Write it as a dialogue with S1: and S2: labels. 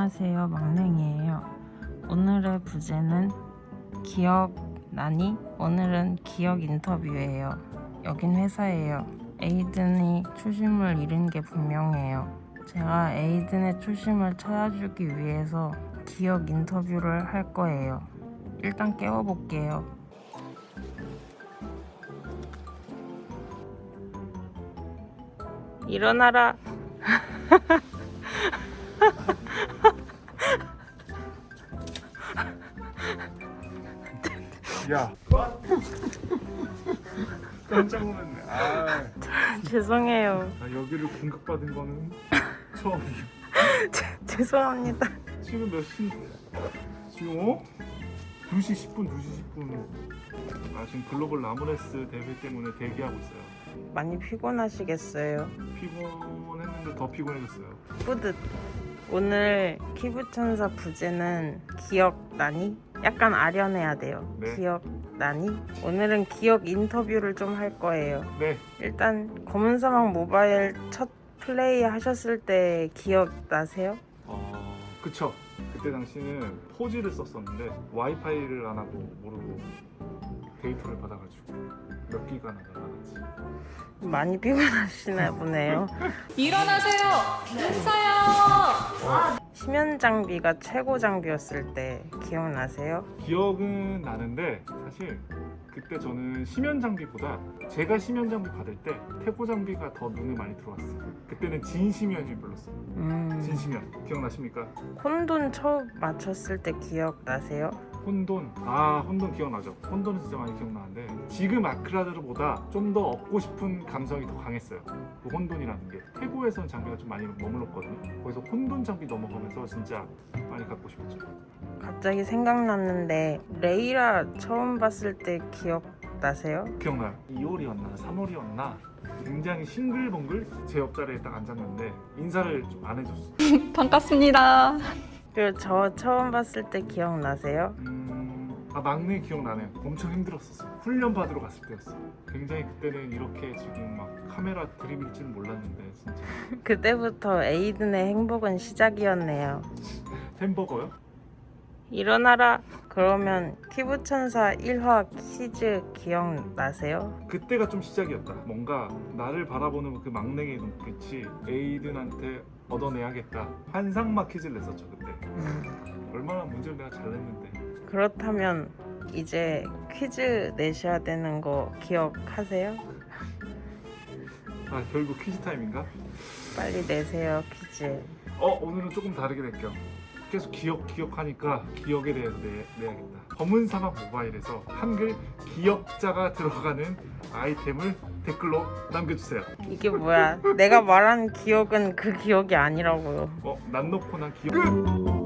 S1: 안녕하세요. 막냉이에요. 오늘의 부제는 기억 나니? 오늘은 기억 인터뷰예요. 여긴 회사예요. 에이든이 초심을 잃은 게 분명해요. 제가 에이든의 초심을 찾아주기 위해서 기억 인터뷰를 할 거예요. 일단 깨워볼게요. 일어나라
S2: 야. 깜짝 놀랐네. 아,
S1: 죄송해요
S2: 나 여기를 공격받은 거는 처음이야.
S1: 죄송합니다
S2: 지금 몇 시? 지금 어? 2시 10분, 2시 10분. 아, 지금 글로벌 라모네스 대회 때문에 대기하고 있어요.
S1: 많이 피곤하시겠어요
S2: 피곤했는데 더 피곤해졌어요.
S1: 뿌듯 오늘 키부천사 부제는 기억나니? 약간 아련해야 돼요
S2: 네.
S1: 기억나니? 오늘은 기억 인터뷰를 좀 할 거예요
S2: 네,
S1: 일단 검은사막 모바일 첫 플레이 하셨을 때 기억나세요?
S2: 어, 그쵸. 그때 당시는 포지를 썼었는데 와이파이를 안 하고 모르고 데이터를 받아가지고 몇 기가나 날아갔지.
S1: 많이 피곤하시나 보네요
S3: 일어나세요!
S1: 심연 장비가 최고 장비였을 때 기억나세요?
S2: 기억은 나는데 사실 그때 저는 심연 장비보다 제가 심연 장비 받을 때 태고 장비가 더 눈에 많이 들어왔어요. 그때는 진심연이 불렀어요.
S1: 음,
S2: 진심연 기억나십니까?
S1: 혼돈 처음 맞췄을 때 기억나세요?
S2: 혼돈 아 혼돈 기억나죠? 혼돈은 진짜 많이 기억나는데 지금 아크라드보다 좀 더 얻고 싶은 감성이 더 강했어요. 그 혼돈이라는 게 태고에서는 장비가 좀 많이 머물렀거든요. 거기서 혼돈 장비 넘어가면서 진짜 많이 갖고 싶었죠.
S1: 갑자기 생각났는데 레이라 처음 봤을 때 기억나세요?
S2: 기억나요? 2월이었나 3월이었나 굉장히 싱글벙글 제 옆자리에 딱 앉았는데 인사를 좀 안 해줬어.
S3: 반갑습니다.
S1: 그리고 저 처음 봤을 때 기억나세요?
S2: 음, 아 막내 기억나네요. 엄청 힘들었었어. 훈련 받으러 갔을 때였어. 굉장히 그때는 이렇게 지금 막 카메라 드립일 줄은 몰랐는데 진짜
S1: 그때부터 에이든의 행복은 시작이었네요.
S2: 햄버거요?
S1: 일어나라. 그러면 피부천사 1화 퀴즈 기억나세요?
S2: 그때가 좀 시작이었다. 뭔가 나를 바라보는 그 막내의 눈빛이 에이든한테 얻어내야겠다. 환상막 퀴즈를 냈었죠 그때. 얼마나 문제를 내가 잘 냈는데.
S1: 그렇다면 이제 퀴즈 내셔야 되는 거 기억하세요?
S2: 아 결국 퀴즈 타임인가?
S1: 빨리 내세요 퀴즈.
S2: 어 오늘은 조금 다르게 낼게요. 계속 기억 기억하니까 기억에 대해서 내, 내야겠다. 검은 사막 모바일에서 한글 기억자가 들어가는 아이템을 댓글로 남겨주세요.
S1: 이게 뭐야? 내가 말한 기억은 그 기억이 아니라고요.
S2: 어, 난 놓고 난 기억. 끝!